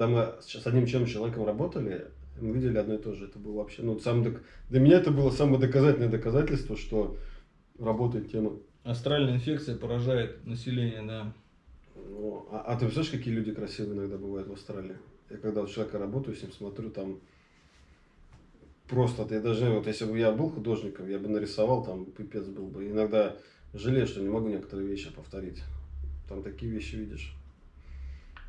Когда мы с одним чем человеком работали, мы видели одно и то же. Это было вообще, ну, сам, док- для меня это было самое доказательное доказательство, что работает тема. Астральная инфекция поражает население, да. Ну, а, а ты представляешь, какие люди красивые иногда бывают в Австралии? Я когда у человека работаю, с ним смотрю, там просто, я даже, вот если бы я был художником, я бы нарисовал, там пипец был бы. Иногда жалею, что не могу некоторые вещи повторить. Там такие вещи видишь.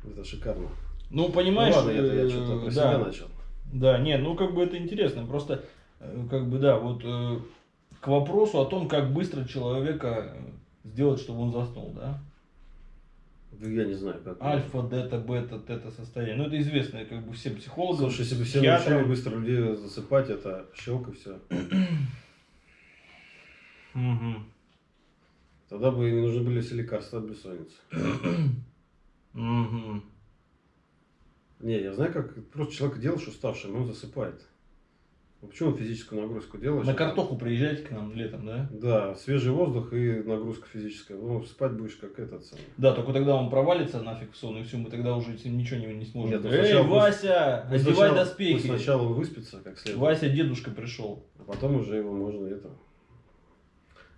Это шикарно. Ну, понимаешь, ну, ладно, это я э, что-то про да. себя начал. Да, нет, ну как бы это интересно. Просто, э, как бы, да, вот э, к вопросу о том, как быстро человека сделать, чтобы он заснул, да? Ну, Я не знаю, как. Альфа, дета, бета, тета состояние. Ну, это известное как бы всем психологам. Слушай, если бы все психиатрам. научили быстро людей засыпать, это щелк и все. Мгм. Тогда бы не нужны были все лекарства от бессонницы. Мгм. Не, я знаю, как просто человек делаешь уставшим, он засыпает. Ну, Почему он физическую нагрузку делаешь? На картоху приезжайте к нам летом, да? Да, свежий воздух и нагрузка физическая. Ну, спать будешь как этот самый. Да, только тогда он провалится нафиг в сон, и все, мы тогда уже ничего не, не сможем. Нет, ну, Эй, сначала Вася, Пусть одевай сначала- доспехи. пусть сначала он выспится, как следует. Вася, дедушка пришел. А потом уже его можно это.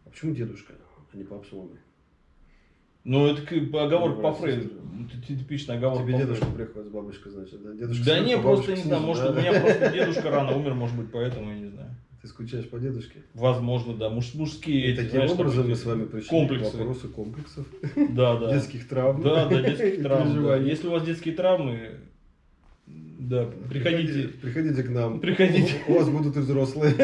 А почему дедушка, а не папа с мамой? Ну, это оговорка по брат, Сестра. Это типичная оговорка Тебе по дедушка приходит с бабушкой, значит, да? Дедушка Да не, просто не знаю, может у меня просто дедушка рано умер, может быть, поэтому я не знаю. Ты скучаешь по дедушке? Возможно, да, муж, мужские. И эти, таким знаешь, образом мы с вами пришли комплексы. к вопросу комплексов, Да, да. детских травм. Да, да, детских травм. да. Если у вас детские травмы, да, приходите. Приходите к нам. Приходите. У вас будут и взрослые.